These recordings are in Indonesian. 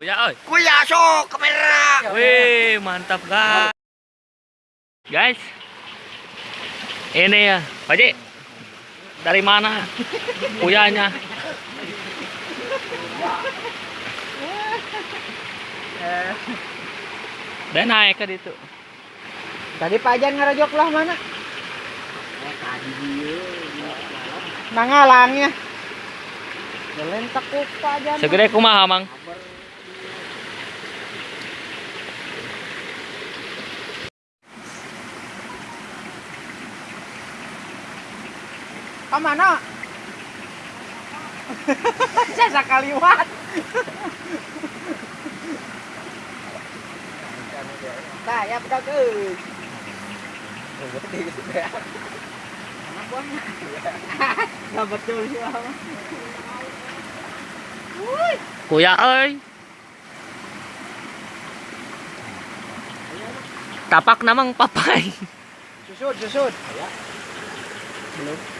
Kuya oi. Kuya, sok kamera. Wih, mantap guys. Guys. Ini ya, Pak. Dari mana? Kuyanya. Dan naik ke itu. Tadi Pak Jan ngerojok lah mana? Nangalangnya. Jalan tekuk Pak Jan. Segede kumaha, Mang? Ke mana? Saya sakaliwat. Nah, ya betul sih, Bang. Kuya oi. Tapak namang papai. Susut, susut. Belum.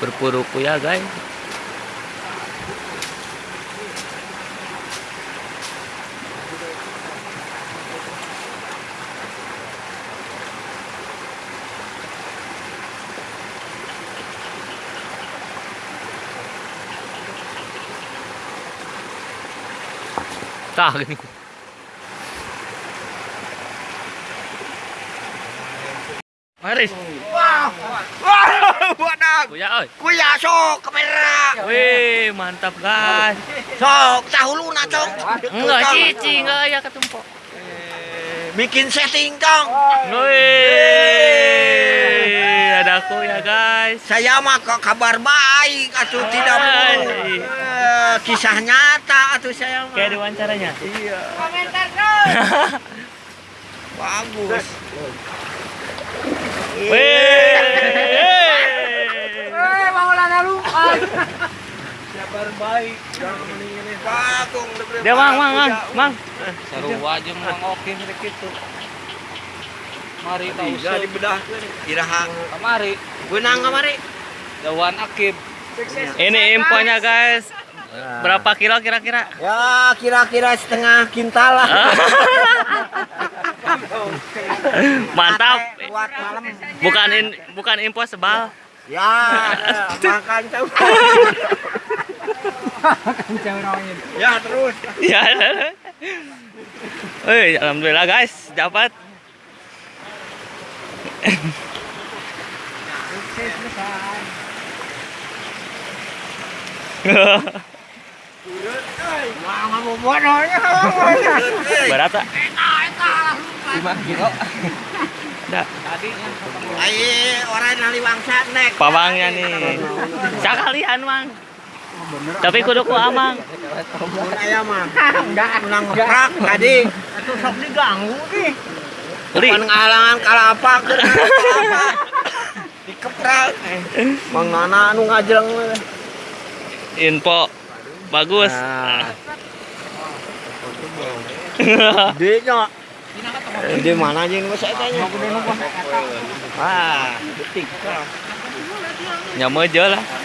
Berpuru kuya, guys. Tah gini. Maris, Wah, buat kuya oi. Kuya, sok kamera. Wih, mantap guys. Sok, dahulu na sok. Enggak cici, enggak ya ketumpuk. Bikin setting dong. Wih, ada aku ya guys. Saya mah kok kabar baik atuh tidak bohong. Eh, kisah nyata atuh saya mah. Kayak diwawancara. Iya, Komentar terus. bagus. Wih. Kabar baik. Jangan Bagong. Dia mang, mang, mang, mang. Seru aja mang oke rek kitu. Mari ka Bisa usah. dibedah. Iraha. Kamari Benang kamari. dawan akib. Ini infonya guys. Berapa kilo kira-kira? Ya kira-kira setengah kintal lah. Mantap. Buat malam. Bukan in, bukan info sebal. Ya, eh, makan tahu. Ya terus. Ya. Wih, alhamdulillah guys, dapat. Berat tak? 5 kilo. Ada. Ai orang nali wangsa nek. Pawangnya nih. Sekalian, Mang. Tapi kudu ku amang. Mun aya mah. Enggak menang ngeprak tadi. Atuh sok diganggu nih. Li. Pan ngalangan kalapa keur kalapa. Dikeprak. Mang Nana anu ngajeng. Info bagus. Di nya. Di mana jeung nu saya tanya. Ah, detik. Nyama aja lah.